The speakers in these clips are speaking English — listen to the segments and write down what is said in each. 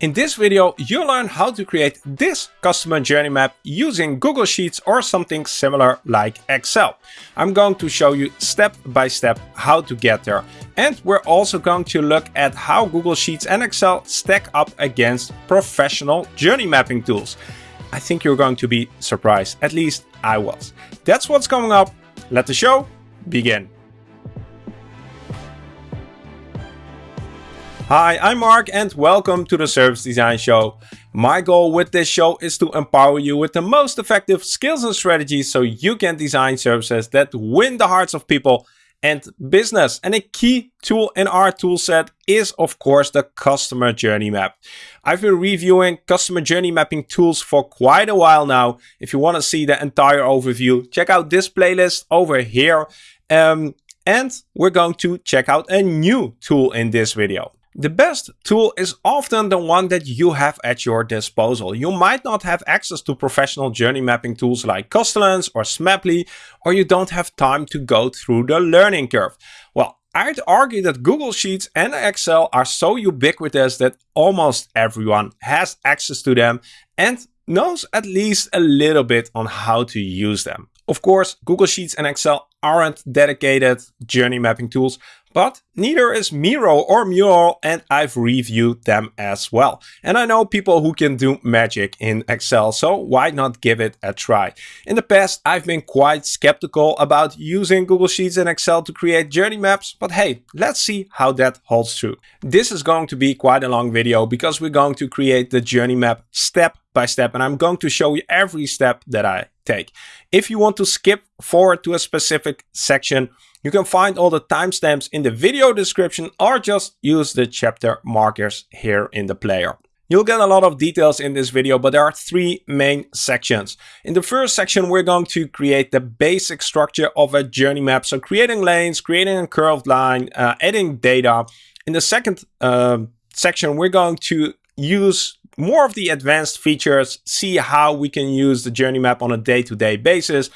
In this video, you'll learn how to create this customer journey map using Google Sheets or something similar like Excel. I'm going to show you step by step how to get there. And we're also going to look at how Google Sheets and Excel stack up against professional journey mapping tools. I think you're going to be surprised, at least I was. That's what's coming up. Let the show begin. Hi, I'm Mark and welcome to the Service Design Show. My goal with this show is to empower you with the most effective skills and strategies so you can design services that win the hearts of people and business. And a key tool in our toolset is of course the customer journey map. I've been reviewing customer journey mapping tools for quite a while now. If you want to see the entire overview, check out this playlist over here. Um, and we're going to check out a new tool in this video. The best tool is often the one that you have at your disposal. You might not have access to professional journey mapping tools like Custellence or Smaply, or you don't have time to go through the learning curve. Well, I'd argue that Google Sheets and Excel are so ubiquitous that almost everyone has access to them and knows at least a little bit on how to use them. Of course, Google Sheets and Excel aren't dedicated journey mapping tools, but neither is Miro or Mural and I've reviewed them as well. And I know people who can do magic in Excel, so why not give it a try? In the past, I've been quite skeptical about using Google Sheets and Excel to create journey maps, but hey, let's see how that holds true. This is going to be quite a long video because we're going to create the journey map step by step and I'm going to show you every step that I take. If you want to skip forward to a specific section, you can find all the timestamps in the video description or just use the chapter markers here in the player. You'll get a lot of details in this video, but there are three main sections. In the first section, we're going to create the basic structure of a journey map. So creating lanes, creating a curved line, uh, adding data. In the second uh, section, we're going to use more of the advanced features, see how we can use the journey map on a day-to-day -day basis,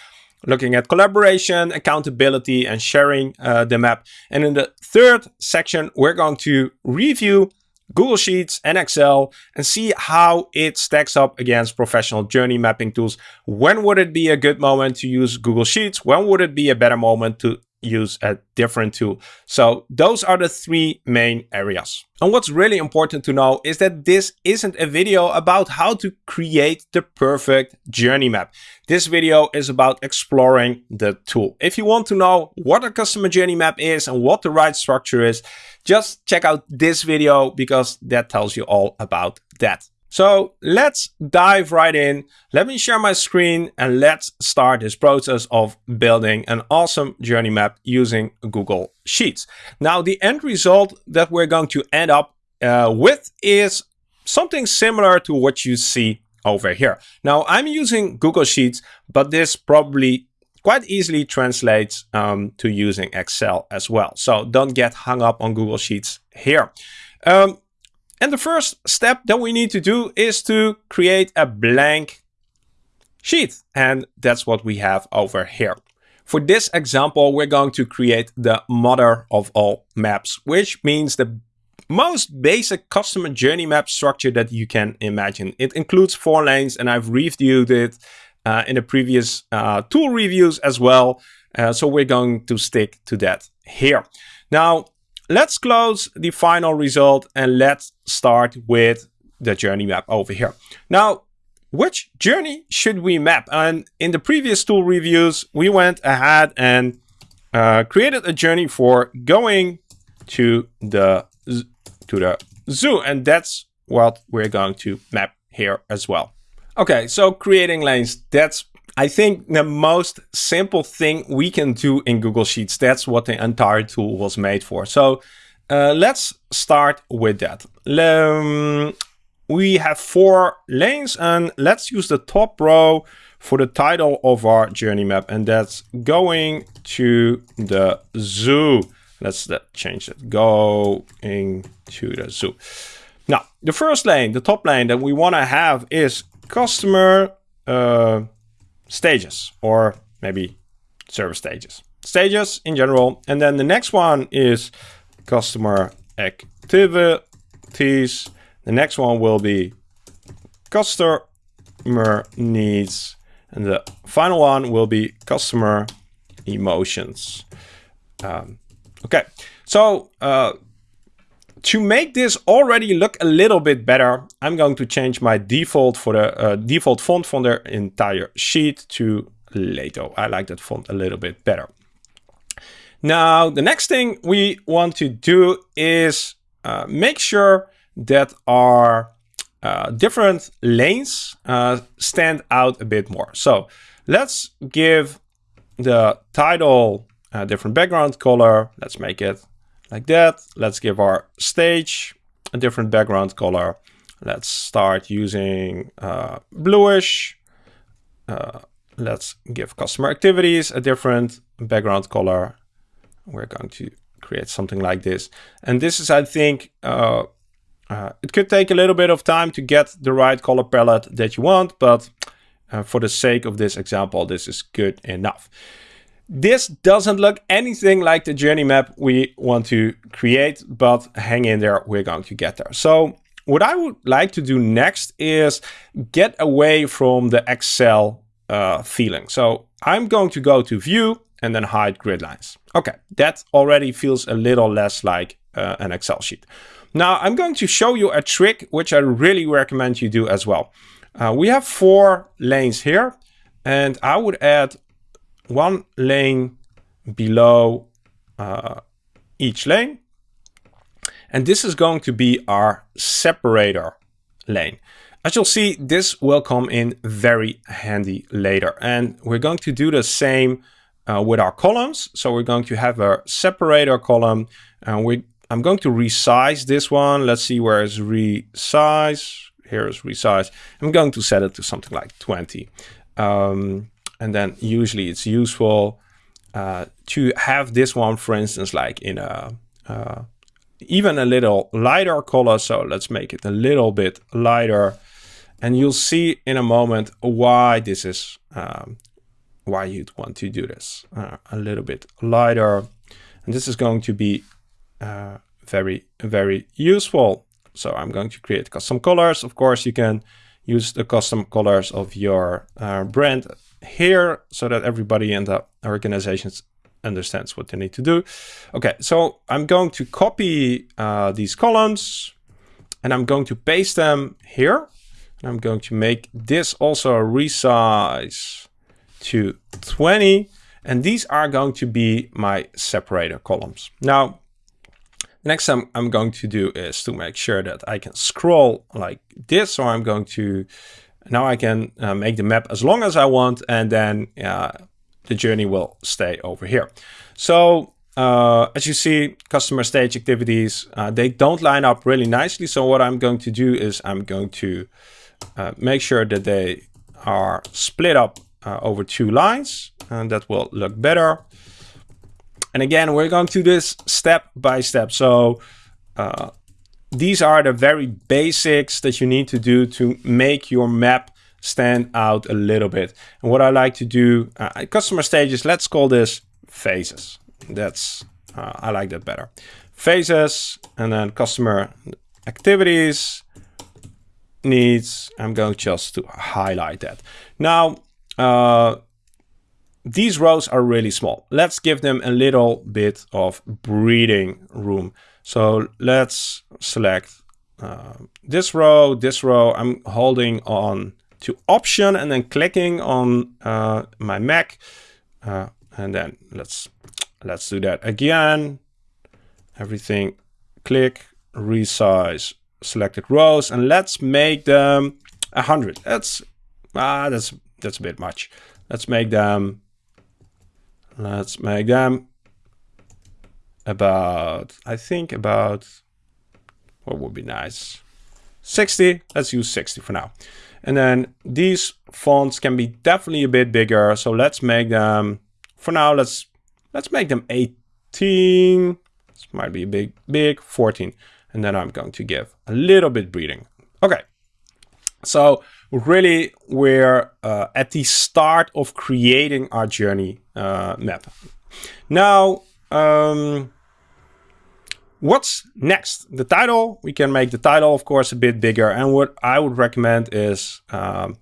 looking at collaboration, accountability, and sharing uh, the map. And in the third section, we're going to review Google Sheets and Excel and see how it stacks up against professional journey mapping tools. When would it be a good moment to use Google Sheets? When would it be a better moment to use a different tool. So those are the three main areas. And what's really important to know is that this isn't a video about how to create the perfect journey map. This video is about exploring the tool. If you want to know what a customer journey map is and what the right structure is, just check out this video because that tells you all about that. So let's dive right in. Let me share my screen and let's start this process of building an awesome journey map using Google Sheets. Now the end result that we're going to end up uh, with is something similar to what you see over here. Now I'm using Google Sheets, but this probably quite easily translates um, to using Excel as well. So don't get hung up on Google Sheets here. Um, and the first step that we need to do is to create a blank sheet. And that's what we have over here. For this example, we're going to create the mother of all maps, which means the most basic customer journey map structure that you can imagine. It includes four lanes and I've reviewed it uh, in the previous uh, tool reviews as well. Uh, so we're going to stick to that here. Now, Let's close the final result and let's start with the journey map over here. Now, which journey should we map? And in the previous tool reviews, we went ahead and uh, created a journey for going to the to the zoo, and that's what we're going to map here as well. Okay, so creating lanes, that's I think the most simple thing we can do in Google Sheets, that's what the entire tool was made for. So uh, let's start with that. Um, we have four lanes and let's use the top row for the title of our journey map and that's going to the zoo. Let's change it, going to the zoo. Now, the first lane, the top lane that we want to have is customer uh, stages or maybe service stages. Stages in general. And then the next one is customer activities. The next one will be customer needs. And the final one will be customer emotions. Um, okay, so uh, to make this already look a little bit better, I'm going to change my default for the uh, default font for the entire sheet to Lato. I like that font a little bit better. Now, the next thing we want to do is uh, make sure that our uh, different lanes uh, stand out a bit more. So let's give the title a different background color. Let's make it like that. Let's give our stage a different background color. Let's start using uh, bluish. Uh, let's give customer activities a different background color. We're going to create something like this. And this is, I think, uh, uh, it could take a little bit of time to get the right color palette that you want, but uh, for the sake of this example, this is good enough. This doesn't look anything like the journey map we want to create, but hang in there, we're going to get there. So what I would like to do next is get away from the Excel uh, feeling. So I'm going to go to view and then hide grid lines. Okay, that already feels a little less like uh, an Excel sheet. Now I'm going to show you a trick which I really recommend you do as well. Uh, we have four lanes here and I would add one lane below uh, each lane. And this is going to be our separator lane. As you'll see, this will come in very handy later. And we're going to do the same uh, with our columns. So we're going to have a separator column and we I'm going to resize this one. Let's see where is resize. Here is resize. I'm going to set it to something like 20. Um, and then usually it's useful uh, to have this one, for instance, like in a uh, even a little lighter color. So let's make it a little bit lighter. And you'll see in a moment why this is, um, why you'd want to do this. Uh, a little bit lighter. And this is going to be uh, very, very useful. So I'm going to create custom colors. Of course, you can use the custom colors of your uh, brand here so that everybody in the organizations understands what they need to do. Okay, so I'm going to copy uh, these columns and I'm going to paste them here. And I'm going to make this also resize to 20. And these are going to be my separator columns. Now, next thing I'm going to do is to make sure that I can scroll like this. So I'm going to, now I can uh, make the map as long as I want and then uh, the journey will stay over here. So uh, as you see, customer stage activities, uh, they don't line up really nicely. So what I'm going to do is I'm going to uh, make sure that they are split up uh, over two lines and that will look better. And again, we're going to do this step by step. So these are the very basics that you need to do to make your map stand out a little bit. And what I like to do, uh, customer stages, let's call this phases. That's, uh, I like that better. Phases and then customer activities, needs, I'm going just to highlight that. Now, uh, these rows are really small. Let's give them a little bit of breathing room. So let's select uh, this row, this row. I'm holding on to option and then clicking on uh, my Mac. Uh, and then let's let's do that again. Everything, click, resize selected rows, and let's make them a hundred. That's ah, that's that's a bit much. Let's make them Let's make them about, I think about, what would be nice? 60, let's use 60 for now. And then these fonts can be definitely a bit bigger. So let's make them, for now, let's let's make them 18. This might be a big, big, 14. And then I'm going to give a little bit breathing. Okay. So really we're uh, at the start of creating our journey uh, map. Now, um, What's next? The title, we can make the title, of course, a bit bigger. And what I would recommend is um,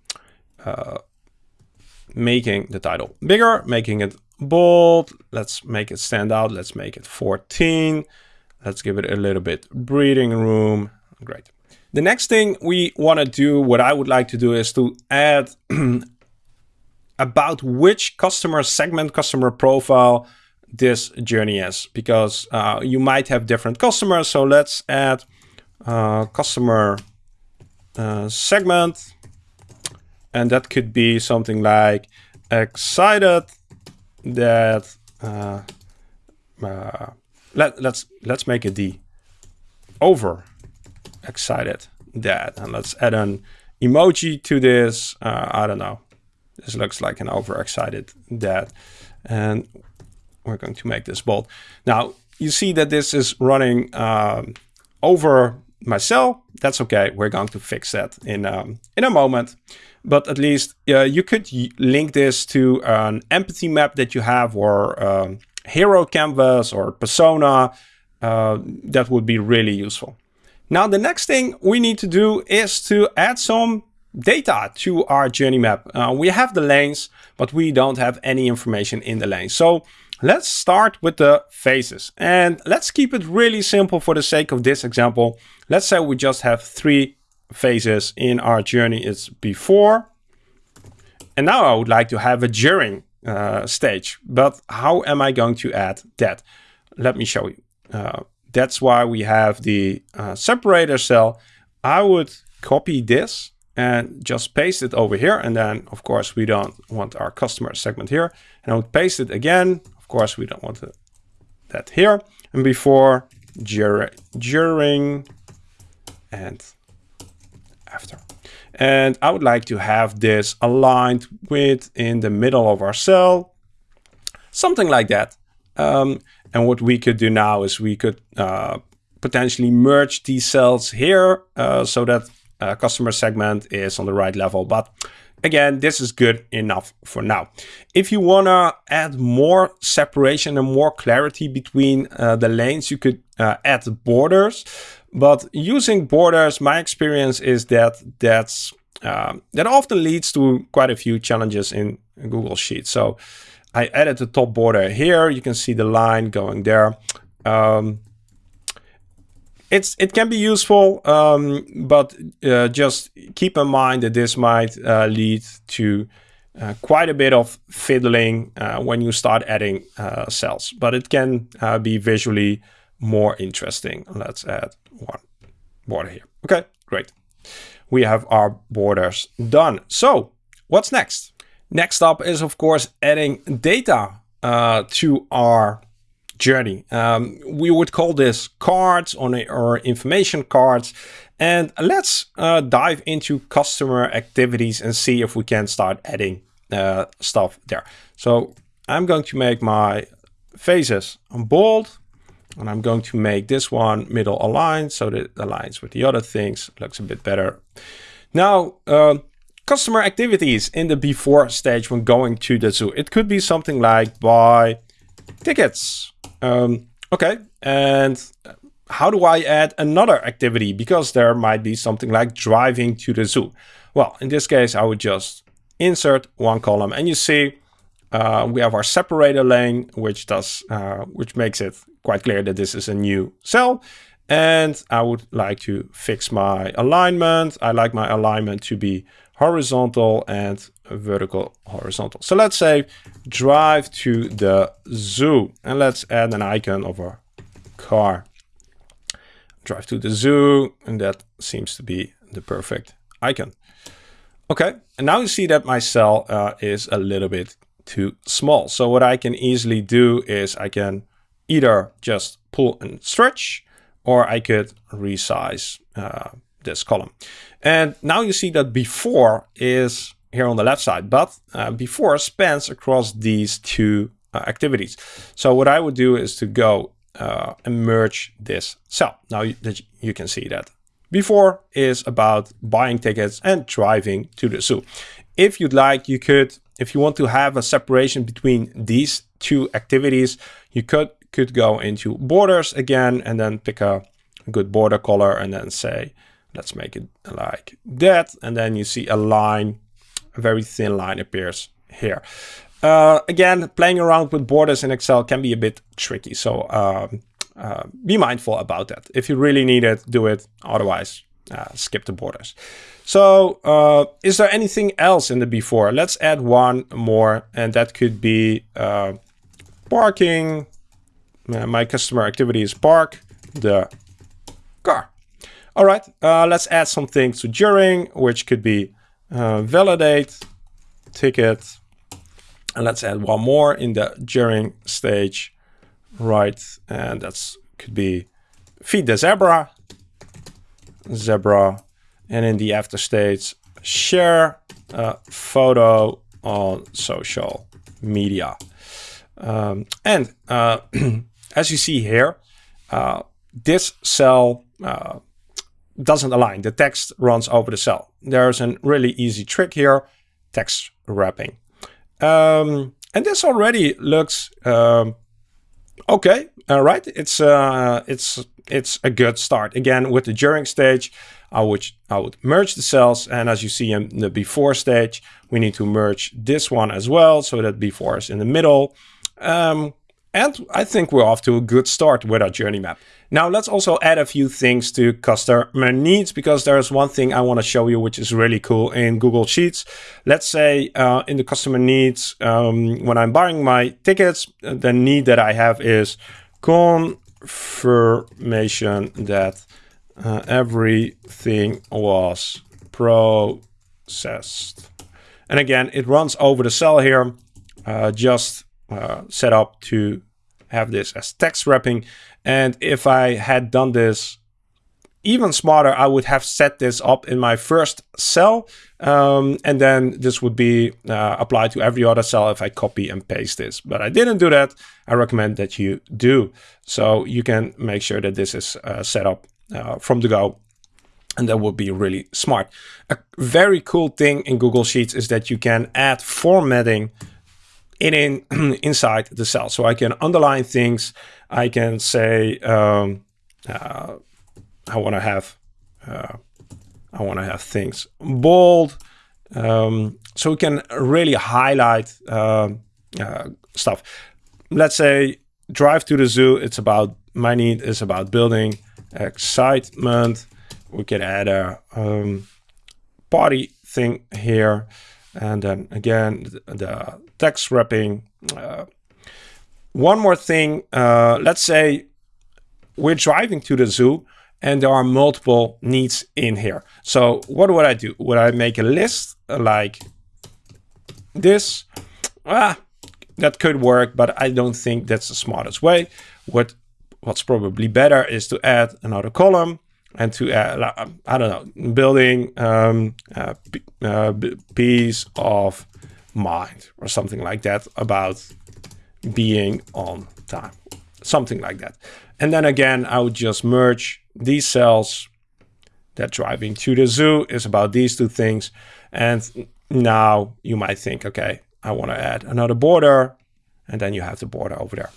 uh, making the title bigger, making it bold. Let's make it stand out. Let's make it 14. Let's give it a little bit breathing room. Great. The next thing we want to do, what I would like to do is to add about which customer segment, customer profile this journey is, because uh, you might have different customers. So let's add uh, customer uh, segment, and that could be something like excited that uh, uh, let let's let's make it the over excited that. And let's add an emoji to this. Uh, I don't know. This looks like an overexcited dad. And we're going to make this bold. Now you see that this is running um, over my cell. That's okay. We're going to fix that in um, in a moment. But at least uh, you could link this to an empathy map that you have or um, hero canvas or persona. Uh, that would be really useful. Now, the next thing we need to do is to add some data to our journey map. Uh, we have the lanes, but we don't have any information in the lanes. So let's start with the phases and let's keep it really simple for the sake of this example. Let's say we just have three phases in our journey is before. And now I would like to have a during uh, stage. But how am I going to add that? Let me show you. Uh, that's why we have the uh, separator cell. I would copy this and just paste it over here. And then, of course, we don't want our customer segment here. And I would paste it again. Of course, we don't want that here. And before, during, and after. And I would like to have this aligned with in the middle of our cell, something like that. Um, and what we could do now is we could uh, potentially merge these cells here uh, so that uh, customer segment is on the right level. But again, this is good enough for now. If you want to add more separation and more clarity between uh, the lanes, you could uh, add borders. But using borders, my experience is that that's um, that often leads to quite a few challenges in Google Sheets. So I added the top border here. You can see the line going there. Um, it's it can be useful, um, but uh, just keep in mind that this might uh, lead to uh, quite a bit of fiddling uh, when you start adding uh, cells. But it can uh, be visually more interesting. Let's add one border here. Okay, great. We have our borders done. So what's next? Next up is, of course, adding data uh, to our journey. Um, we would call this cards on a, or information cards. And let's uh, dive into customer activities and see if we can start adding uh, stuff there. So I'm going to make my faces bold and I'm going to make this one middle aligned so that it aligns with the other things. Looks a bit better. Now, uh, customer activities in the before stage when going to the zoo. It could be something like buy tickets. Um, okay, and how do I add another activity? Because there might be something like driving to the zoo. Well, in this case, I would just insert one column and you see uh, we have our separator lane, which does, uh, which makes it quite clear that this is a new cell. And I would like to fix my alignment. I like my alignment to be horizontal and vertical horizontal. So let's say drive to the zoo and let's add an icon of a car. Drive to the zoo and that seems to be the perfect icon. Okay, and now you see that my cell uh, is a little bit too small. So what I can easily do is I can either just pull and stretch, or I could resize uh, this column. And now you see that before is here on the left side, but uh, before spans across these two uh, activities. So what I would do is to go uh, and merge this cell. Now you, you can see that before is about buying tickets and driving to the zoo. If you'd like, you could if you want to have a separation between these two activities, you could could go into borders again and then pick a, a good border color and then say, let's make it like that. And then you see a line, a very thin line appears here. Uh, again, playing around with borders in Excel can be a bit tricky. So um, uh, be mindful about that. If you really need it, do it. Otherwise, uh, skip the borders. So uh, is there anything else in the before? Let's add one more, and that could be uh, parking. Uh, my customer activity is park the car. All right, uh, let's add something to during, which could be uh, validate, ticket, and let's add one more in the during stage, right? And that's could be feed the zebra, zebra, and in the after stage, share a photo on social media. Um, and uh, as you see here, uh, this cell uh, doesn't align. The text runs over the cell. There's a really easy trick here, text wrapping. Um, and this already looks um, okay. All right, it's uh, it's it's a good start. Again, with the during stage, I would I would merge the cells, and as you see in the before stage, we need to merge this one as well, so that before is in the middle. Um, and I think we're off to a good start with our journey map. Now let's also add a few things to customer needs because there's one thing I want to show you which is really cool in Google Sheets. Let's say uh, in the customer needs, um, when I'm buying my tickets, the need that I have is confirmation that uh, everything was processed. And again, it runs over the cell here, uh, just uh, set up to have this as text wrapping. And if I had done this even smarter, I would have set this up in my first cell. Um, and then this would be uh, applied to every other cell if I copy and paste this. But I didn't do that. I recommend that you do. So you can make sure that this is uh, set up uh, from the go. And that would be really smart. A very cool thing in Google Sheets is that you can add formatting in, in inside the cell. So I can underline things. I can say um, uh, I want to have uh, I want to have things bold. Um, so we can really highlight uh, uh, stuff. Let's say drive to the zoo. It's about my need is about building excitement. We can add a um, party thing here. And then again, the text wrapping. Uh, one more thing, uh, let's say we're driving to the zoo and there are multiple needs in here. So what would I do? Would I make a list like this? Ah, that could work, but I don't think that's the smartest way. What What's probably better is to add another column and to add, I don't know, building um, uh, uh, peace of mind or something like that about being on time, something like that. And then again, I would just merge these cells that driving to the zoo is about these two things. And now you might think, okay, I want to add another border and then you have the border over there.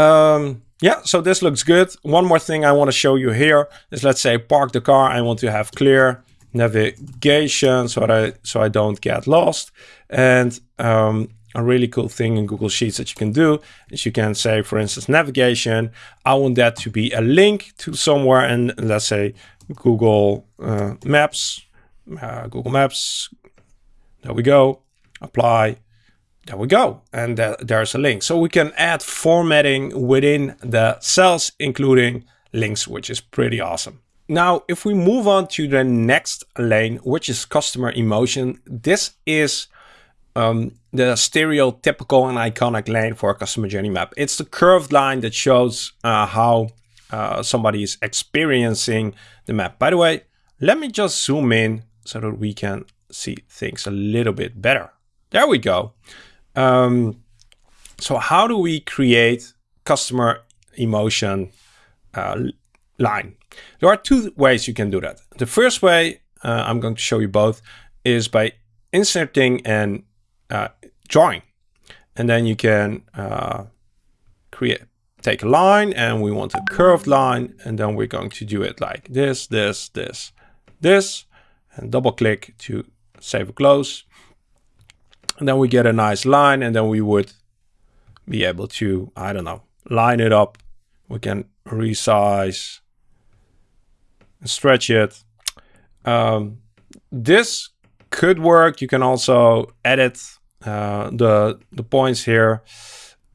Um, yeah, so this looks good. One more thing I want to show you here is let's say park the car. I want to have clear navigation so I, so I don't get lost. And um, a really cool thing in Google Sheets that you can do is you can say, for instance, navigation. I want that to be a link to somewhere and let's say Google uh, Maps, uh, Google Maps. There we go. Apply. There we go. And uh, there's a link. So we can add formatting within the cells, including links, which is pretty awesome. Now, if we move on to the next lane, which is customer emotion, this is um, the stereotypical and iconic lane for a customer journey map. It's the curved line that shows uh, how uh, somebody is experiencing the map. By the way, let me just zoom in so that we can see things a little bit better. There we go. Um, so how do we create customer emotion uh, line? There are two ways you can do that. The first way, uh, I'm going to show you both, is by inserting and uh, drawing. And then you can uh, create, take a line and we want a curved line. And then we're going to do it like this, this, this, this, and double click to save or close. And then we get a nice line and then we would be able to, I don't know, line it up. We can resize and stretch it. Um, this could work. You can also edit uh, the, the points here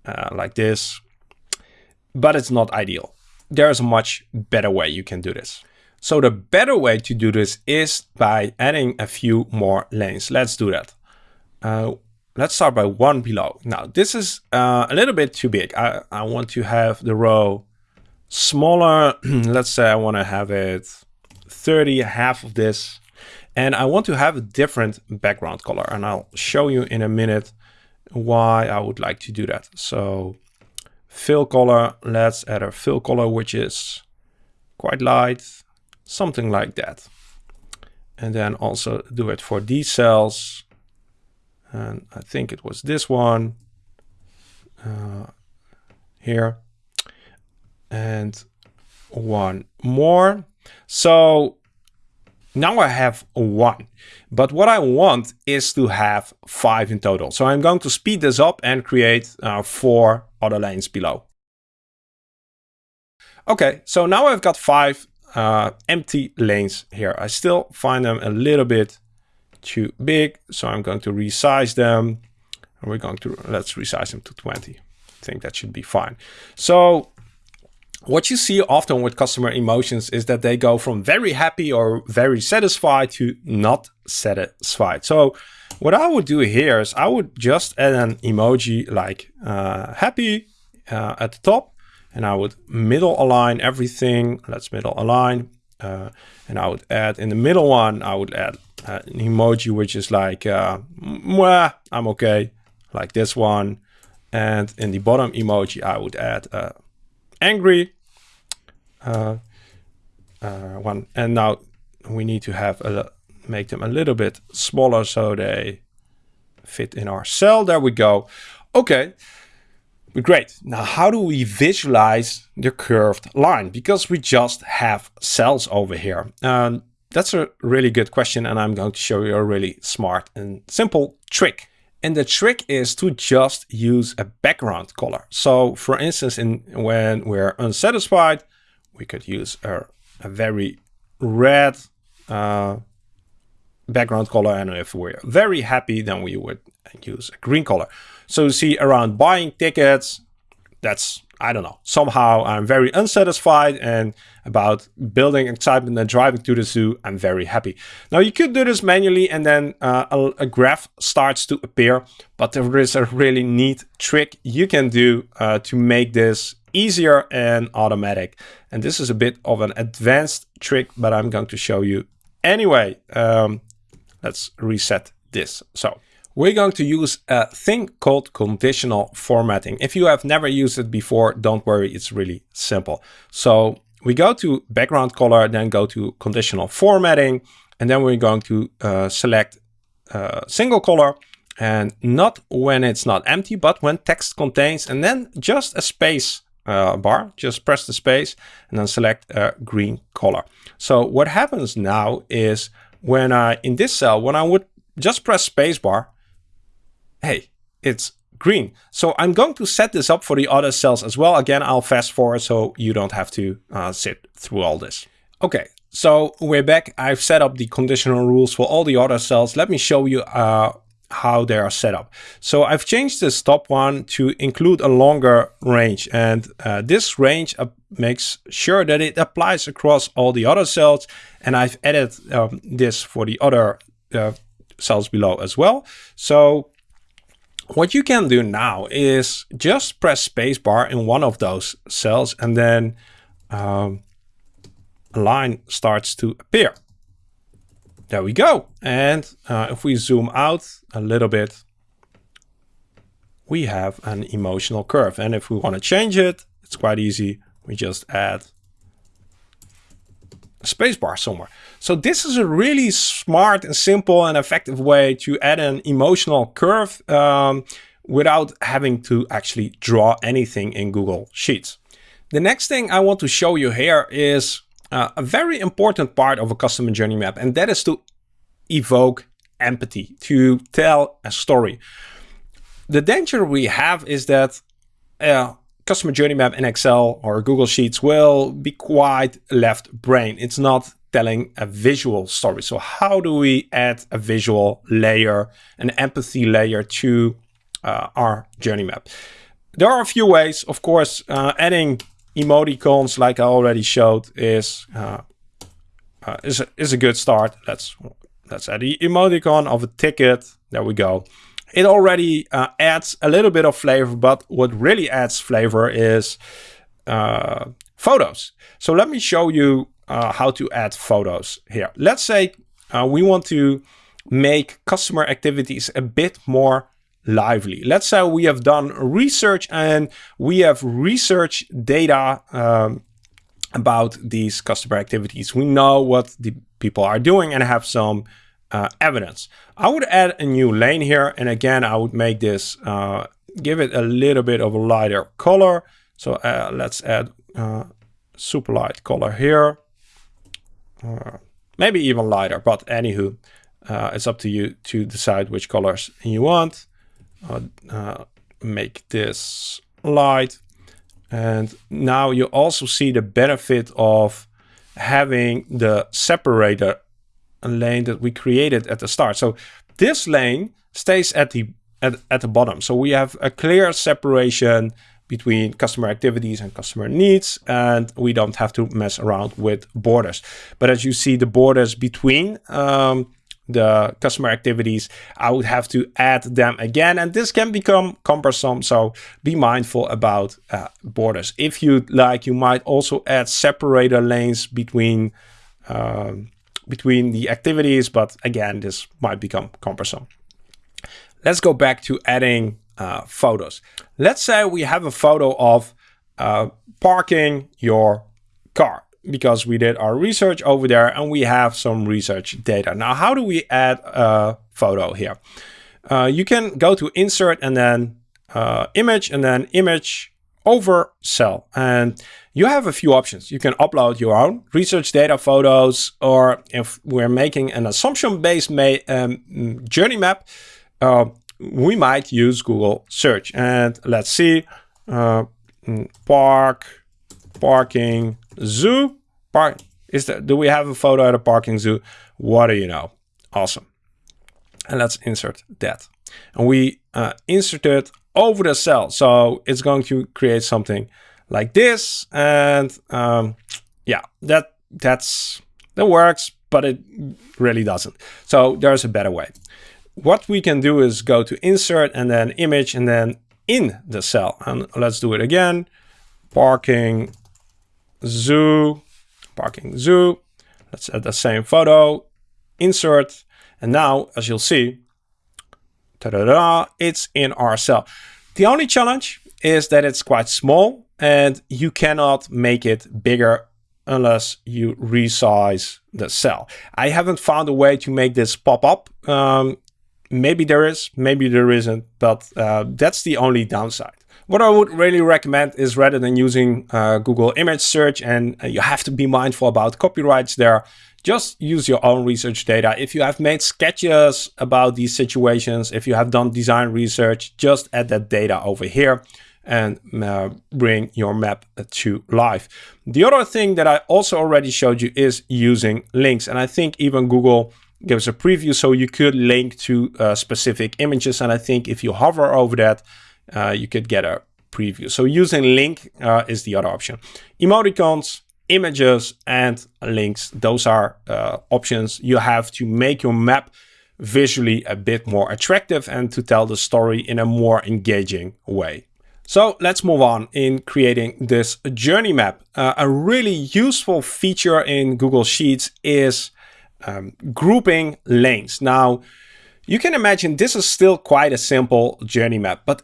uh, like this, but it's not ideal. There's a much better way you can do this. So the better way to do this is by adding a few more lanes. Let's do that. Uh, let's start by one below. Now this is uh, a little bit too big. I, I want to have the row smaller. let's say I want to have it 30, half of this. And I want to have a different background color. And I'll show you in a minute why I would like to do that. So fill color, let's add a fill color, which is quite light, something like that. And then also do it for these cells. And I think it was this one uh, here. And one more. So now I have one, but what I want is to have five in total. So I'm going to speed this up and create uh, four other lanes below. Okay, so now I've got five uh, empty lanes here. I still find them a little bit too big, so I'm going to resize them. And we're going to, let's resize them to 20. I think that should be fine. So what you see often with customer emotions is that they go from very happy or very satisfied to not satisfied. So what I would do here is I would just add an emoji like uh, happy uh, at the top and I would middle align everything. Let's middle align. Uh, and I would add in the middle one, I would add uh, an emoji which is like, uh, I'm okay, like this one. And in the bottom emoji, I would add uh, angry uh, uh, one. And now we need to have a, make them a little bit smaller so they fit in our cell. There we go. Okay, great. Now, how do we visualize the curved line? Because we just have cells over here. Um, that's a really good question and I'm going to show you a really smart and simple trick. And the trick is to just use a background color. So for instance, in when we're unsatisfied, we could use a, a very red uh, background color. And if we're very happy, then we would use a green color. So you see around buying tickets, that's, I don't know, somehow I'm very unsatisfied and about building excitement and driving to the zoo, I'm very happy. Now you could do this manually and then uh, a, a, graph starts to appear, but there is a really neat trick you can do uh, to make this easier and automatic. And this is a bit of an advanced trick, but I'm going to show you anyway. Um, let's reset this. So we're going to use a thing called conditional formatting. If you have never used it before, don't worry, it's really simple. So we go to background color, then go to conditional formatting, and then we're going to uh, select uh, single color and not when it's not empty, but when text contains, and then just a space uh, bar, just press the space and then select a green color. So what happens now is when I, in this cell, when I would just press spacebar, hey, it's green. So I'm going to set this up for the other cells as well. Again, I'll fast forward so you don't have to uh, sit through all this. Okay, so we're back. I've set up the conditional rules for all the other cells. Let me show you uh, how they are set up. So I've changed this top one to include a longer range and uh, this range uh, makes sure that it applies across all the other cells and I've added um, this for the other uh, cells below as well. So what you can do now is just press spacebar in one of those cells and then um, a line starts to appear. There we go. And uh, if we zoom out a little bit, we have an emotional curve. And if we want to change it, it's quite easy. We just add a spacebar somewhere. So this is a really smart and simple and effective way to add an emotional curve um, without having to actually draw anything in Google Sheets. The next thing I want to show you here is uh, a very important part of a customer journey map, and that is to evoke empathy, to tell a story. The danger we have is that a customer journey map in Excel or Google Sheets will be quite left brain. It's not telling a visual story. So how do we add a visual layer, an empathy layer to uh, our journey map? There are a few ways. Of course, uh, adding emoticons, like I already showed, is uh, uh, is a, is a good start. Let's let's add the emoticon of a ticket. There we go. It already uh, adds a little bit of flavor, but what really adds flavor is uh, photos. So let me show you uh, how to add photos here. Let's say uh, we want to make customer activities a bit more lively. Let's say we have done research and we have research data um, about these customer activities. We know what the people are doing and have some uh, evidence. I would add a new lane here. And again, I would make this, uh, give it a little bit of a lighter color. So uh, let's add uh, super light color here. Uh, maybe even lighter, but anywho, uh, it's up to you to decide which colors you want. Uh, make this light. And now you also see the benefit of having the separator lane that we created at the start. So this lane stays at the at, at the bottom. So we have a clear separation between customer activities and customer needs, and we don't have to mess around with borders. But as you see, the borders between um, the customer activities, I would have to add them again. And this can become cumbersome. So be mindful about uh, borders. If you'd like, you might also add separator lanes between, um, between the activities. But again, this might become cumbersome. Let's go back to adding uh, photos. Let's say we have a photo of uh, parking your car because we did our research over there and we have some research data. Now, how do we add a photo here? Uh, you can go to insert and then uh, image and then image over cell. And you have a few options. You can upload your own research data photos, or if we're making an assumption-based um, journey map, uh, we might use Google search. And let's see, uh, mm, park, parking, zoo. Park is there, do we have a photo at a parking zoo? What do you know? Awesome. And let's insert that. And we uh, insert it over the cell. So it's going to create something like this. And um, yeah, that that's that works, but it really doesn't. So there's a better way. What we can do is go to insert and then image and then in the cell. And let's do it again. Parking zoo parking zoo. Let's add the same photo, insert, and now, as you'll see, ta-da-da, it's in our cell. The only challenge is that it's quite small and you cannot make it bigger unless you resize the cell. I haven't found a way to make this pop up. Um, maybe there is, maybe there isn't, but uh, that's the only downside. What I would really recommend is rather than using uh, Google image search and uh, you have to be mindful about copyrights there, just use your own research data. If you have made sketches about these situations, if you have done design research, just add that data over here and uh, bring your map to life. The other thing that I also already showed you is using links. And I think even Google gives a preview so you could link to uh, specific images. And I think if you hover over that, uh, you could get a preview. So using link uh, is the other option. Emoticons, images, and links. Those are uh, options you have to make your map visually a bit more attractive and to tell the story in a more engaging way. So let's move on in creating this journey map. Uh, a really useful feature in Google Sheets is um, grouping lanes. Now, you can imagine this is still quite a simple journey map, but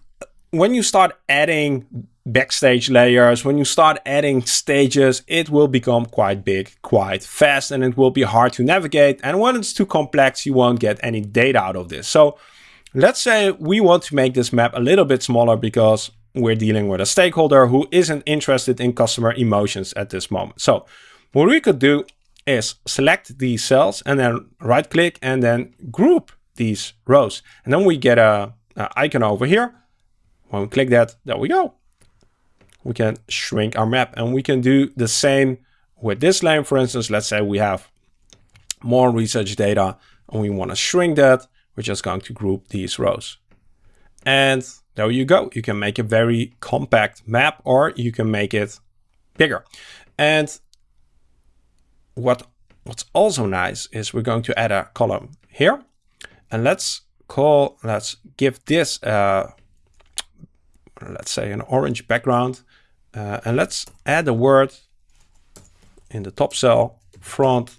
when you start adding backstage layers, when you start adding stages, it will become quite big, quite fast, and it will be hard to navigate. And when it's too complex, you won't get any data out of this. So let's say we want to make this map a little bit smaller because we're dealing with a stakeholder who isn't interested in customer emotions at this moment. So what we could do is select these cells and then right click and then group these rows. And then we get a, a icon over here. When we click that, there we go. We can shrink our map and we can do the same with this line. For instance, let's say we have more research data and we want to shrink that. We're just going to group these rows. And there you go. You can make a very compact map or you can make it bigger. And what what's also nice is we're going to add a column here. And let's call, let's give this, uh, let's say an orange background. Uh, and let's add a word in the top cell, front,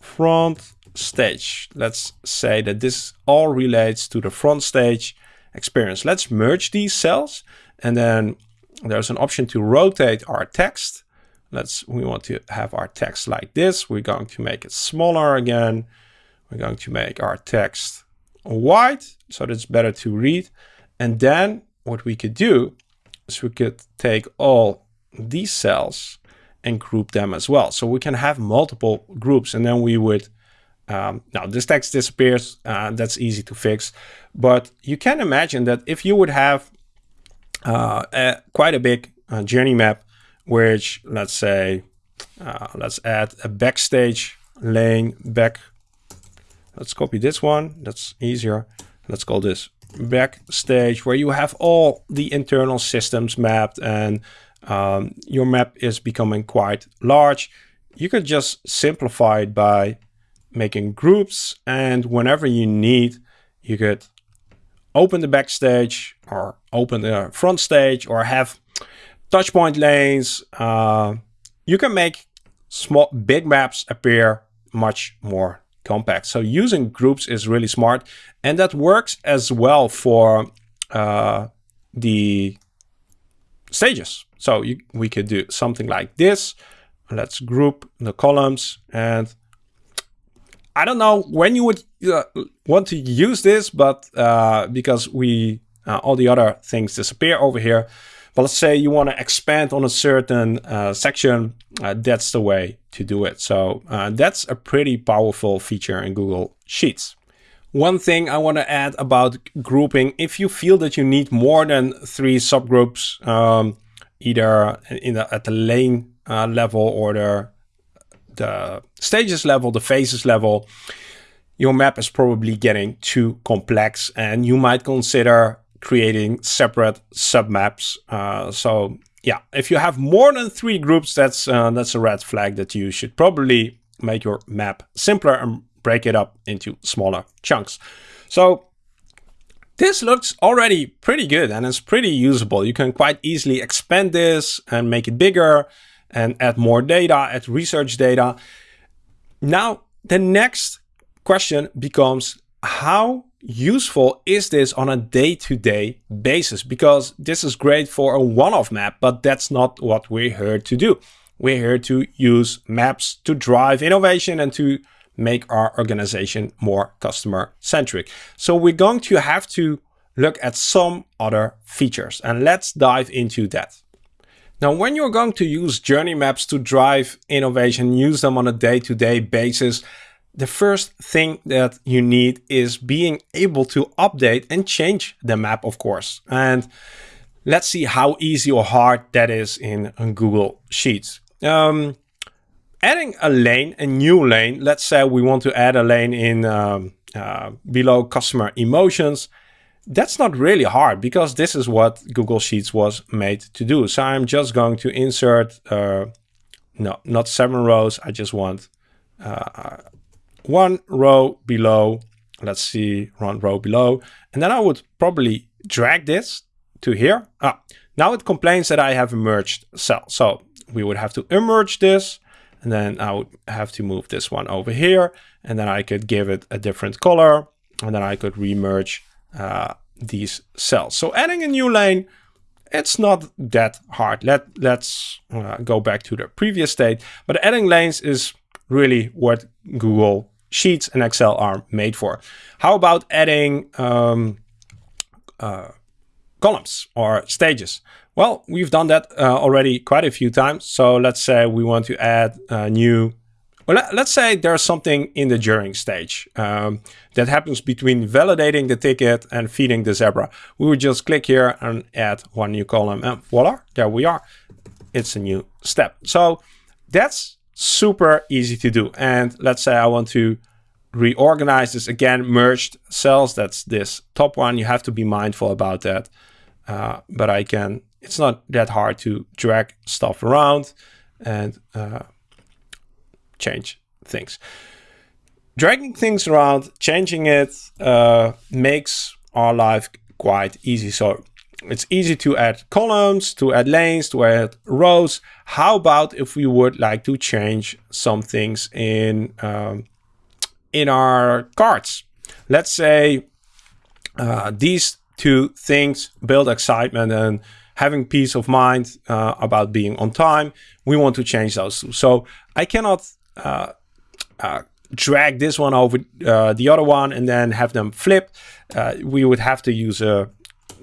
front stage. Let's say that this all relates to the front stage experience. Let's merge these cells and then there's an option to rotate our text. Let's, we want to have our text like this. We're going to make it smaller again. We're going to make our text white so that it's better to read. And then what we could do is we could take all these cells and group them as well. So we can have multiple groups and then we would um, now this text disappears, uh, that's easy to fix, but you can imagine that if you would have uh, a, quite a big uh, journey map, which let's say, uh, let's add a backstage lane back. Let's copy this one, that's easier. Let's call this backstage where you have all the internal systems mapped and um, your map is becoming quite large. You could just simplify it by making groups and whenever you need, you could open the backstage or open the front stage or have touch point lanes. Uh, you can make small, big maps appear much more compact. So using groups is really smart and that works as well for uh, the stages. So you, we could do something like this. Let's group the columns and I don't know when you would uh, want to use this, but uh, because we uh, all the other things disappear over here. But let's say you want to expand on a certain uh, section, uh, that's the way to do it. So uh, that's a pretty powerful feature in Google Sheets. One thing I want to add about grouping, if you feel that you need more than three subgroups, um, either in the, at the lane level or the the stages level, the phases level, your map is probably getting too complex and you might consider creating separate submaps. Uh, so yeah, if you have more than three groups, that's uh, that's a red flag that you should probably make your map simpler and break it up into smaller chunks. So this looks already pretty good and it's pretty usable. You can quite easily expand this and make it bigger and add more data, add research data. Now, the next question becomes how useful is this on a day-to-day -day basis? Because this is great for a one-off map, but that's not what we're here to do. We're here to use maps to drive innovation and to make our organization more customer centric. So we're going to have to look at some other features and let's dive into that. Now, when you're going to use journey maps to drive innovation, use them on a day-to-day -day basis, the first thing that you need is being able to update and change the map, of course. And let's see how easy or hard that is in, Google Sheets. Um, adding a lane, a new lane, let's say we want to add a lane in um, uh, below customer emotions. That's not really hard because this is what Google Sheets was made to do. So I'm just going to insert, uh, no, not seven rows. I just want uh, one row below. Let's see, one row below. And then I would probably drag this to here. Ah, now it complains that I have a merged cell. So we would have to emerge this. And then I would have to move this one over here. And then I could give it a different color. And then I could remerge uh, these cells. So adding a new lane, it's not that hard. Let, let's uh, go back to the previous state. But adding lanes is really what Google Sheets and Excel are made for. How about adding um, uh, columns or stages? Well, we've done that uh, already quite a few times. So let's say we want to add a new, well, let, us say there's something in the during stage um, that happens between validating the ticket and feeding the Zebra. We would just click here and add one new column and voila, there we are. It's a new step. So that's super easy to do. And let's say I want to reorganize this again, merged cells. That's this top one. You have to be mindful about that. Uh, but I can it's not that hard to drag stuff around and uh, change things. Dragging things around, changing it, uh, makes our life quite easy. So it's easy to add columns, to add lanes, to add rows. How about if we would like to change some things in, um, in our cards? Let's say uh, these two things build excitement and having peace of mind uh, about being on time. We want to change those two. So I cannot uh, uh, drag this one over uh, the other one and then have them flip. Uh, we would have to use a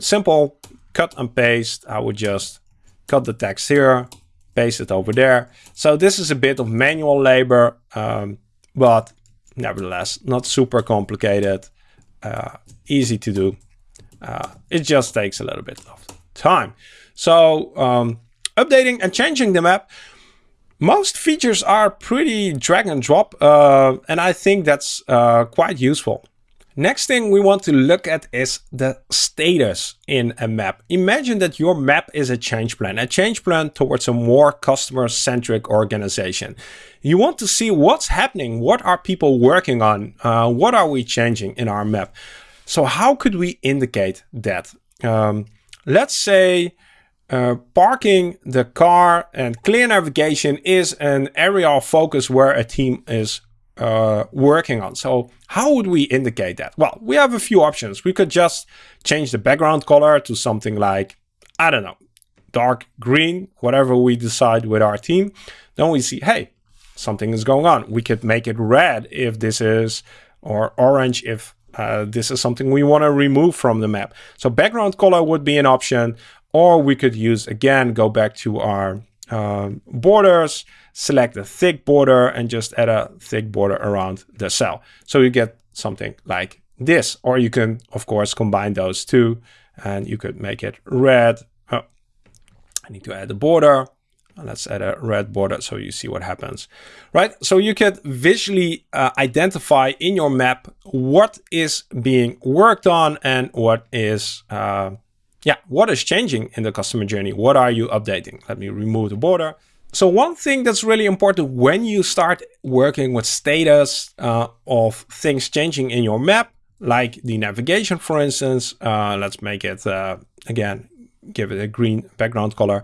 simple cut and paste. I would just cut the text here, paste it over there. So this is a bit of manual labor, um, but nevertheless, not super complicated, uh, easy to do. it just takes a little bit of time. So um, updating and changing the map, most features are pretty drag and drop, uh, and I think that's uh, quite useful. Next thing we want to look at is the status in a map. Imagine that your map is a change plan, a change plan towards a more customer-centric organization. You want to see what's happening, what are people working on, uh, what are we changing in our map. So how could we indicate that? Um, let's say uh, parking the car and clear navigation is an area of focus where a team is uh, working on. So how would we indicate that? Well, we have a few options. We could just change the background color to something like, I don't know, dark green, whatever we decide with our team. Then we see, hey, something is going on. We could make it red if this is, or orange if uh, this is something we want to remove from the map. So background color would be an option, or we could use, again, go back to our uh, borders, select a thick border and just add a thick border around the cell. So you get something like this, or you can, of course, combine those two and you could make it red. Oh, I need to add a border let's add a red border so you see what happens, right? So you can visually uh, identify in your map what is being worked on and what is, uh, yeah, what is changing in the customer journey. What are you updating? Let me remove the border. So one thing that's really important when you start working with status uh, of things changing in your map, like the navigation, for instance, uh, let's make it, uh, again, give it a green background color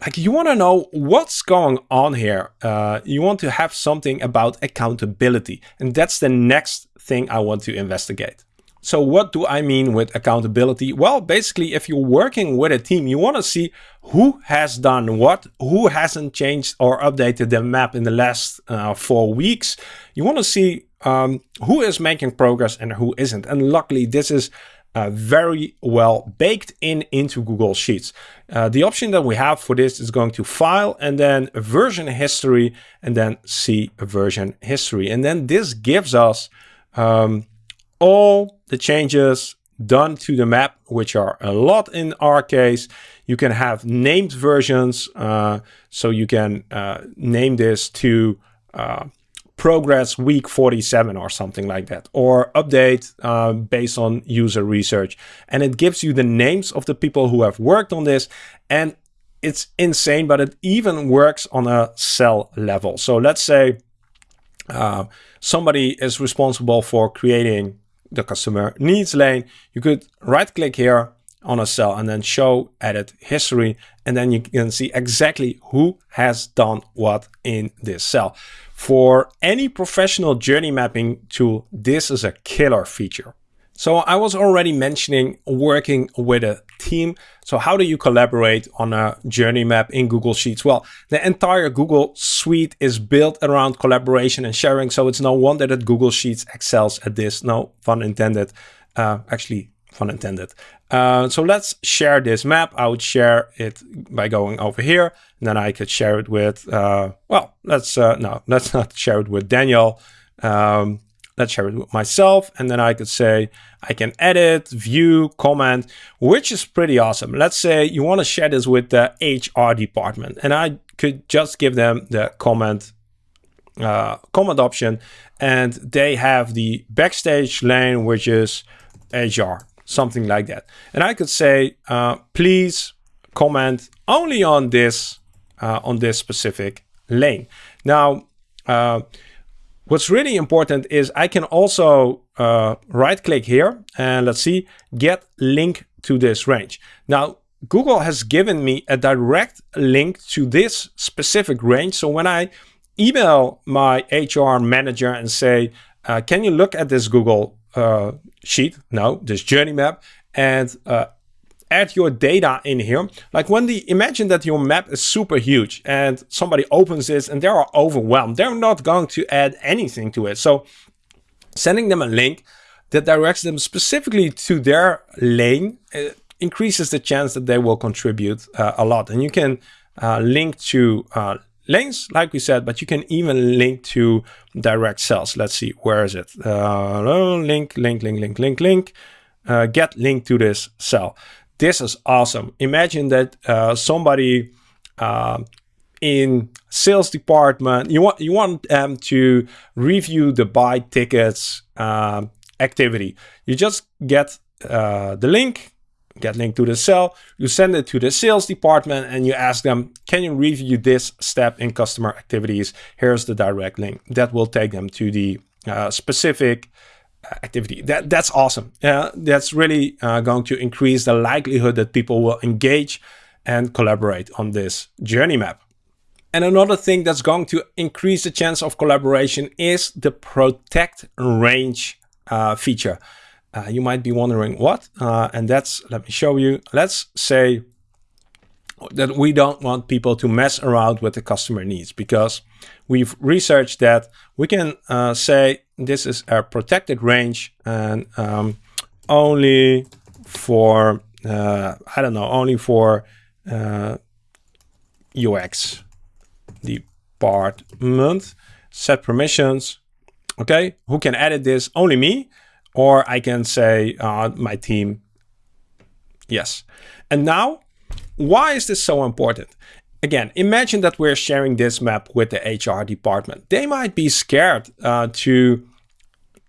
like you want to know what's going on here. Uh, you want to have something about accountability. And that's the next thing I want to investigate. So what do I mean with accountability? Well, basically, if you're working with a team, you want to see who has done what, who hasn't changed or updated the map in the last uh, four weeks. You want to see um, who is making progress and who isn't. And luckily, this is uh, very well baked in into Google Sheets. Uh, the option that we have for this is going to File and then Version History and then See Version History. And then this gives us um, all the changes done to the map, which are a lot in our case. You can have named versions, uh, so you can uh, name this to uh, progress week 47 or something like that, or update uh, based on user research. And it gives you the names of the people who have worked on this. And it's insane, but it even works on a cell level. So let's say uh, somebody is responsible for creating the customer needs lane. You could right click here on a cell and then show edit history. And then you can see exactly who has done what in this cell. For any professional journey mapping tool, this is a killer feature. So I was already mentioning working with a team. So how do you collaborate on a journey map in Google Sheets? Well, the entire Google suite is built around collaboration and sharing. So it's no wonder that Google Sheets excels at this. No fun intended. Uh, actually, fun intended. Uh, so let's share this map. I would share it by going over here. And then I could share it with, uh, well, let's, uh, no, let's not share it with Daniel. Um, let's share it with myself. And then I could say, I can edit, view, comment, which is pretty awesome. Let's say you want to share this with the HR department and I could just give them the comment uh, comment option and they have the backstage lane, which is HR, something like that. And I could say, uh, please comment only on this, uh, on this specific lane. Now, uh, What's really important is I can also uh, right click here and let's see, get link to this range. Now, Google has given me a direct link to this specific range. So when I email my HR manager and say, uh, can you look at this Google uh, sheet? No, this journey map and uh, add your data in here. Like when the imagine that your map is super huge and somebody opens this and they are overwhelmed. They're not going to add anything to it. So sending them a link that directs them specifically to their lane uh, increases the chance that they will contribute uh, a lot. And you can uh, link to uh, lanes, like we said, but you can even link to direct cells. Let's see, where is it? Uh, link, link, link, link, link, link. Uh, get link to this cell. This is awesome. Imagine that uh, somebody uh, in sales department, you want you want them to review the buy tickets uh, activity. You just get uh, the link, get link to the cell, you send it to the sales department and you ask them, can you review this step in customer activities? Here's the direct link. That will take them to the uh, specific activity. That That's awesome. Uh, that's really uh, going to increase the likelihood that people will engage and collaborate on this journey map. And another thing that's going to increase the chance of collaboration is the protect range uh, feature. Uh, you might be wondering what, uh, and that's, let me show you. Let's say that we don't want people to mess around with the customer needs because we've researched that we can uh, say this is a protected range and um, only for, uh, I don't know, only for uh, UX department, set permissions. Okay, who can edit this? Only me. Or I can say uh, my team. Yes. And now why is this so important? Again, imagine that we're sharing this map with the HR department. They might be scared uh, to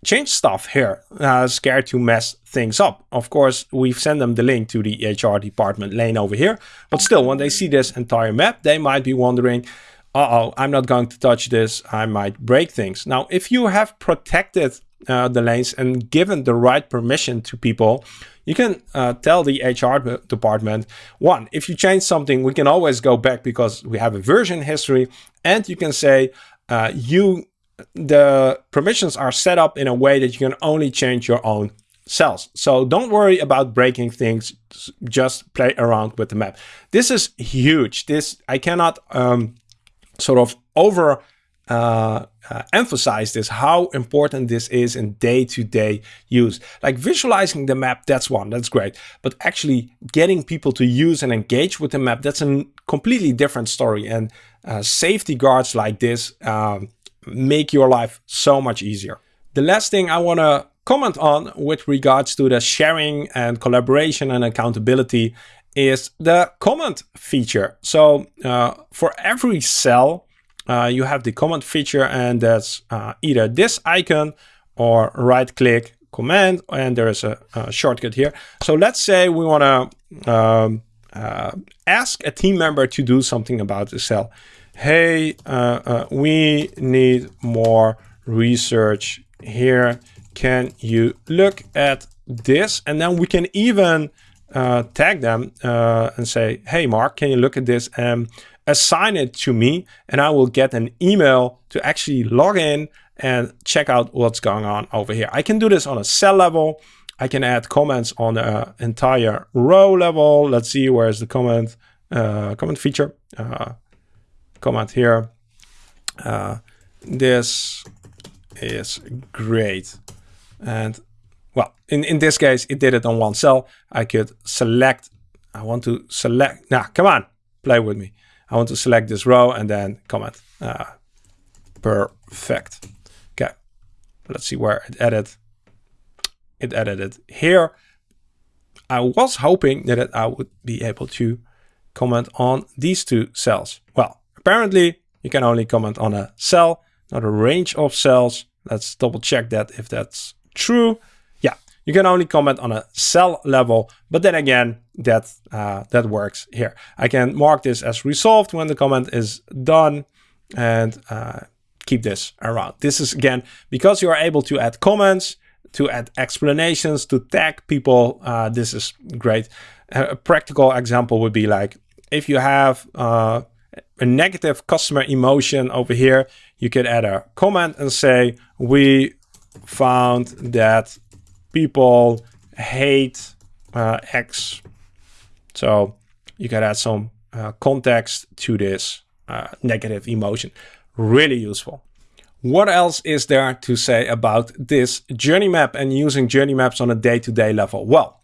change stuff here, uh, scared to mess things up. Of course, we've sent them the link to the HR department lane over here. But still, when they see this entire map, they might be wondering, uh-oh, I'm not going to touch this. I might break things. Now, if you have protected uh, the lanes and given the right permission to people, you can uh, tell the HR department, one, if you change something, we can always go back because we have a version history. And you can say, uh, you, the permissions are set up in a way that you can only change your own cells. So don't worry about breaking things, just play around with the map. This is huge. This, I cannot um, sort of over uh, uh, emphasize this, how important this is in day-to-day -day use. Like visualizing the map, that's one, that's great. But actually getting people to use and engage with the map, that's a completely different story. And uh, safety guards like this um, make your life so much easier. The last thing I want to comment on with regards to the sharing and collaboration and accountability is the comment feature. So uh, for every cell, uh, you have the comment feature and that's uh, either this icon or right click command and there is a, a shortcut here. So let's say we want to um, uh, ask a team member to do something about the cell. Hey, uh, uh, we need more research here. Can you look at this? And then we can even tag them and say, hey, Mark, can you look at this? And assign it to me and I will get an email to actually log in and check out what's going on over here. I can do this on a cell level. I can add comments on an entire row level. Let's see, where's the comment, uh, comment feature? Uh, comment here. Uh, this is great. And well, in, in this case, it did it on one cell. I could select, I want to select, now nah, come on, play with me. I want to select this row and then comment. Uh, perfect. Okay, let's see where it added. It added it here. I was hoping that I would be able to comment on these two cells. Well, apparently you can only comment on a cell, not a range of cells. Let's double check that if that's true. You can only comment on a cell level, but then again, that, uh, that works here. I can mark this as resolved when the comment is done and uh, keep this around. This is again, because you are able to add comments, to add explanations, to tag people, uh, this is great. A practical example would be like, if you have uh, a negative customer emotion over here, you could add a comment and say, we found that people hate uh, X. So you can add some uh, context to this uh, negative emotion. Really useful. What else is there to say about this journey map and using journey maps on a day-to-day -day level? Well,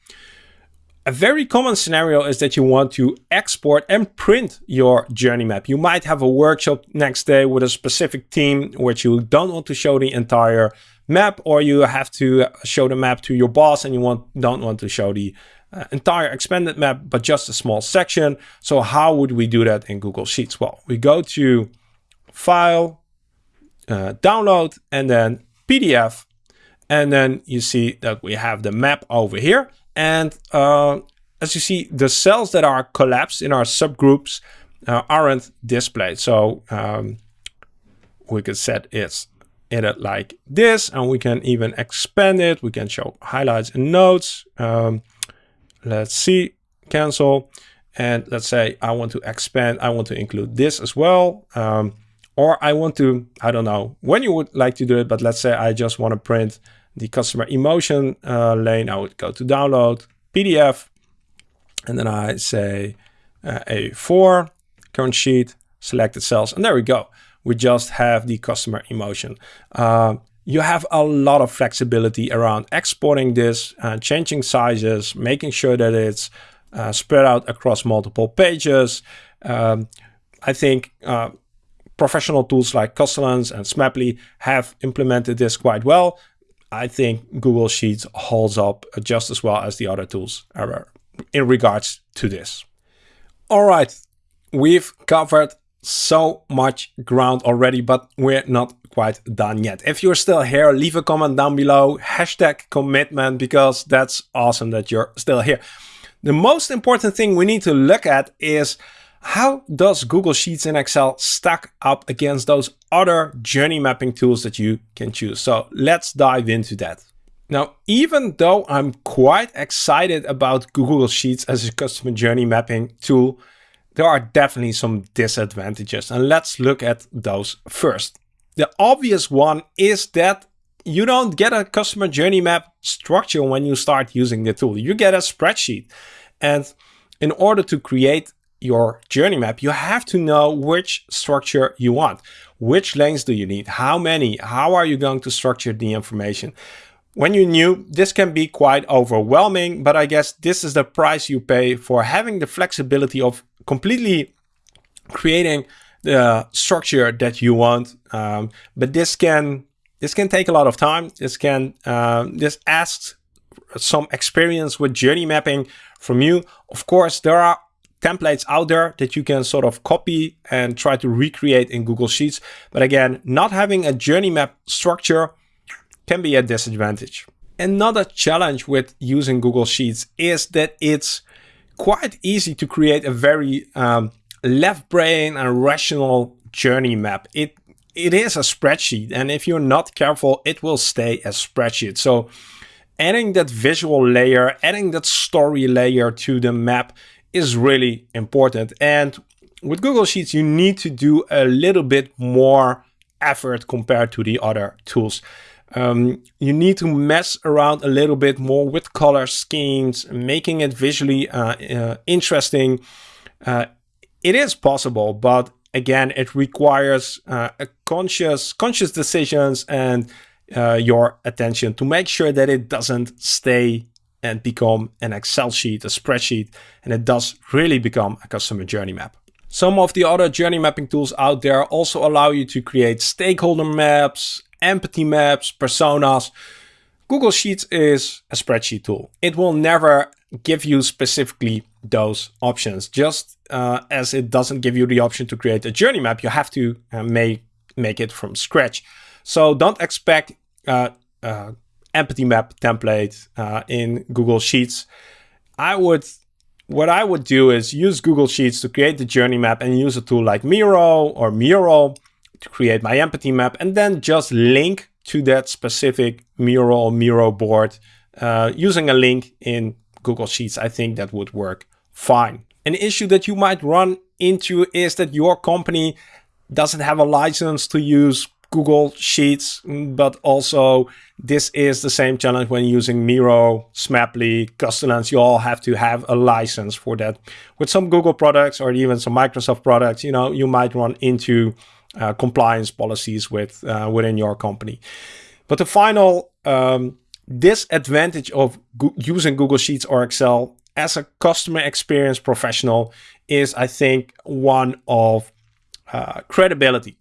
a very common scenario is that you want to export and print your journey map. You might have a workshop next day with a specific team which you don't want to show the entire map or you have to show the map to your boss and you want, don't want to show the uh, entire expanded map, but just a small section. So how would we do that in Google Sheets? Well, we go to File, uh, Download, and then PDF. And then you see that we have the map over here. And uh, as you see, the cells that are collapsed in our subgroups uh, aren't displayed. So um, we could set it in it like this, and we can even expand it. We can show highlights and notes. Um, let's see, cancel. And let's say I want to expand, I want to include this as well. Um, or I want to, I don't know when you would like to do it, but let's say I just want to print the customer emotion uh, lane, I would go to download PDF, and then I say uh, A4, current sheet, selected cells, and there we go. We just have the customer emotion. Uh, you have a lot of flexibility around exporting this, uh, changing sizes, making sure that it's uh, spread out across multiple pages. Um, I think uh, professional tools like Custellence and Smaply have implemented this quite well. I think Google Sheets holds up just as well as the other tools in regards to this. All right, we've covered so much ground already, but we're not quite done yet. If you're still here, leave a comment down below, hashtag commitment, because that's awesome that you're still here. The most important thing we need to look at is how does Google Sheets and Excel stack up against those other journey mapping tools that you can choose? So let's dive into that. Now, even though I'm quite excited about Google Sheets as a customer journey mapping tool, there are definitely some disadvantages and let's look at those first. The obvious one is that you don't get a customer journey map structure when you start using the tool. You get a spreadsheet. And in order to create your journey map, you have to know which structure you want. Which lanes do you need? How many? How are you going to structure the information? When you're new, this can be quite overwhelming, but I guess this is the price you pay for having the flexibility of completely creating the structure that you want. Um, but this can this can take a lot of time. This can uh, this asks some experience with journey mapping from you. Of course, there are templates out there that you can sort of copy and try to recreate in Google Sheets. But again, not having a journey map structure can be a disadvantage. Another challenge with using Google Sheets is that it's quite easy to create a very um, left brain and rational journey map. It it is a spreadsheet and if you're not careful, it will stay a spreadsheet. So adding that visual layer, adding that story layer to the map is really important. And with Google Sheets, you need to do a little bit more effort compared to the other tools. Um, you need to mess around a little bit more with color schemes, making it visually uh, uh, interesting. Uh, it is possible, but again, it requires uh, a conscious, conscious decisions and uh, your attention to make sure that it doesn't stay and become an Excel sheet, a spreadsheet, and it does really become a customer journey map. Some of the other journey mapping tools out there also allow you to create stakeholder maps, empathy maps, personas. Google Sheets is a spreadsheet tool. It will never give you specifically those options. Just uh, as it doesn't give you the option to create a journey map, you have to uh, make, make it from scratch. So don't expect uh, uh empathy map template uh, in Google Sheets. I would, what I would do is use Google Sheets to create the journey map and use a tool like Miro or Mural to create my empathy map and then just link to that specific Mural Miro board uh, using a link in Google Sheets. I think that would work fine. An issue that you might run into is that your company doesn't have a license to use Google Sheets, but also this is the same challenge when using Miro, Smaply, Custellence. You all have to have a license for that. With some Google products or even some Microsoft products, you know, you might run into uh, compliance policies with uh, within your company. But the final um, disadvantage of go using Google Sheets or Excel as a customer experience professional is, I think, one of uh, credibility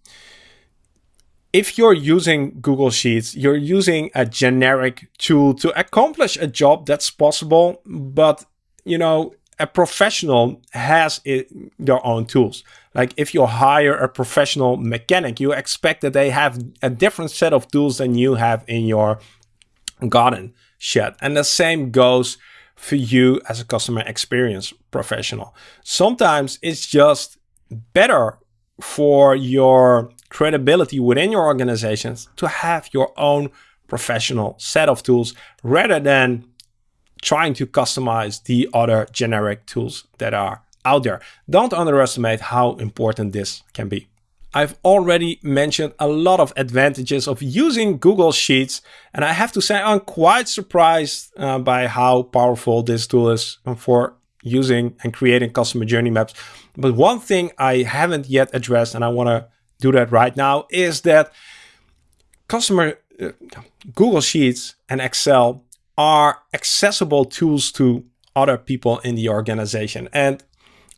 if you're using Google Sheets, you're using a generic tool to accomplish a job that's possible, but you know, a professional has it, their own tools. Like if you hire a professional mechanic, you expect that they have a different set of tools than you have in your garden shed. And the same goes for you as a customer experience professional. Sometimes it's just better for your credibility within your organizations to have your own professional set of tools rather than trying to customize the other generic tools that are out there. Don't underestimate how important this can be. I've already mentioned a lot of advantages of using Google Sheets, and I have to say I'm quite surprised uh, by how powerful this tool is for using and creating customer journey maps. But one thing I haven't yet addressed, and I want to do that right now, is that customer uh, Google Sheets and Excel are accessible tools to other people in the organization. And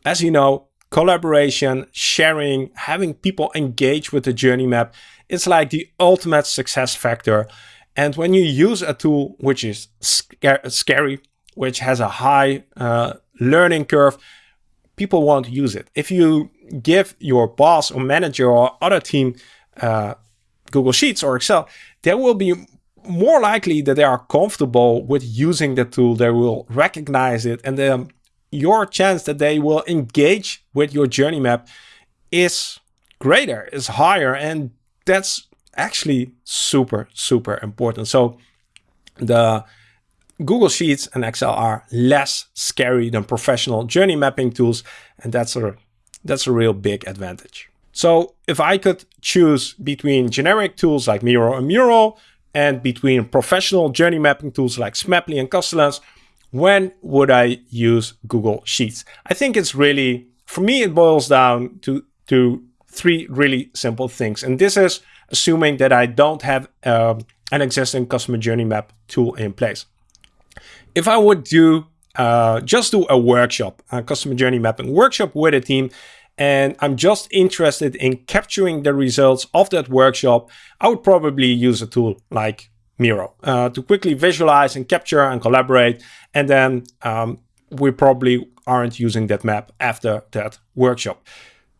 as you know, collaboration, sharing, having people engage with the journey map, it's like the ultimate success factor. And when you use a tool which is scary, which has a high uh, learning curve, people won't use it. If you give your boss or manager or other team uh, Google Sheets or Excel, they will be more likely that they are comfortable with using the tool. They will recognize it and then your chance that they will engage with your journey map is greater, is higher. And that's actually super, super important. So the Google Sheets and Excel are less scary than professional journey mapping tools. And that's a, that's a real big advantage. So if I could choose between generic tools like Miro and Mural and between professional journey mapping tools like Smaply and Custellence, when would I use Google Sheets? I think it's really, for me, it boils down to, to three really simple things. And this is assuming that I don't have um, an existing customer journey map tool in place if I would do uh, just do a workshop, a customer journey mapping workshop with a team, and I'm just interested in capturing the results of that workshop, I would probably use a tool like Miro uh, to quickly visualize and capture and collaborate. And then um, we probably aren't using that map after that workshop.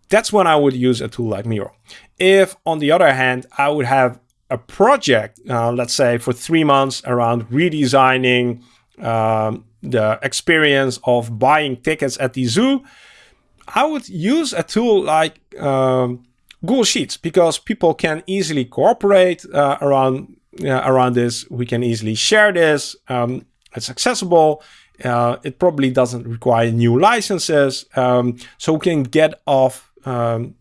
That's when I would use a tool like Miro. If, on the other hand, I would have a project, uh, let's say for three months around redesigning um, the experience of buying tickets at the zoo, I would use a tool like um, Google Sheets because people can easily cooperate uh, around uh, around this. We can easily share this. Um, it's accessible. Uh, it probably doesn't require new licenses, um, so we can get off um,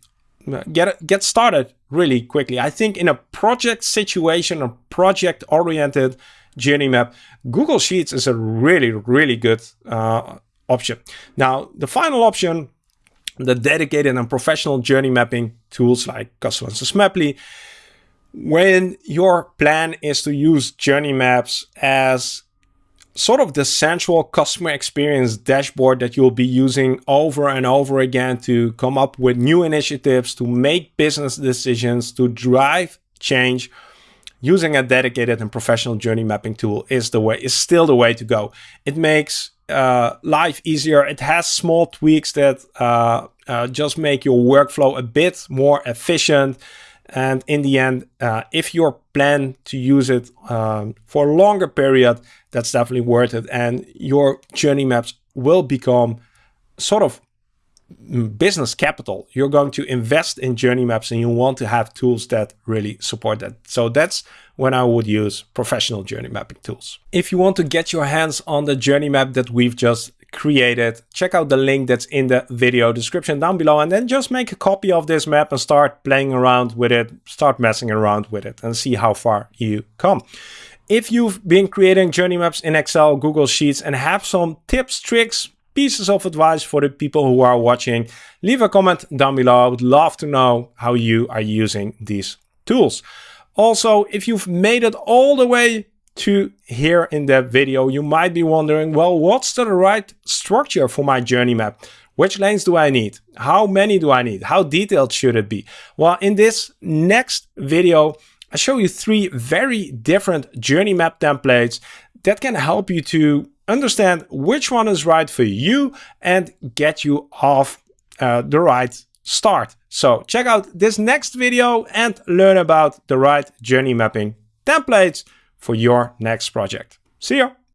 get get started really quickly. I think in a project situation, a project oriented journey map, Google Sheets is a really, really good uh, option. Now, the final option, the dedicated and professional journey mapping tools like Customer Maply, when your plan is to use journey maps as sort of the central customer experience dashboard that you'll be using over and over again to come up with new initiatives, to make business decisions, to drive change, using a dedicated and professional journey mapping tool is the way is still the way to go. It makes uh, life easier. It has small tweaks that uh, uh, just make your workflow a bit more efficient. And in the end, uh, if you plan to use it um, for a longer period, that's definitely worth it. And your journey maps will become sort of business capital. You're going to invest in journey maps and you want to have tools that really support that. So that's when I would use professional journey mapping tools. If you want to get your hands on the journey map that we've just created, check out the link that's in the video description down below and then just make a copy of this map and start playing around with it, start messing around with it and see how far you come. If you've been creating journey maps in Excel, Google Sheets and have some tips, tricks, pieces of advice for the people who are watching, leave a comment down below. I would love to know how you are using these tools. Also, if you've made it all the way to here in the video, you might be wondering, well, what's the right structure for my journey map? Which lanes do I need? How many do I need? How detailed should it be? Well, in this next video, I show you three very different journey map templates that can help you to understand which one is right for you and get you off uh, the right start. So check out this next video and learn about the right journey mapping templates for your next project. See ya!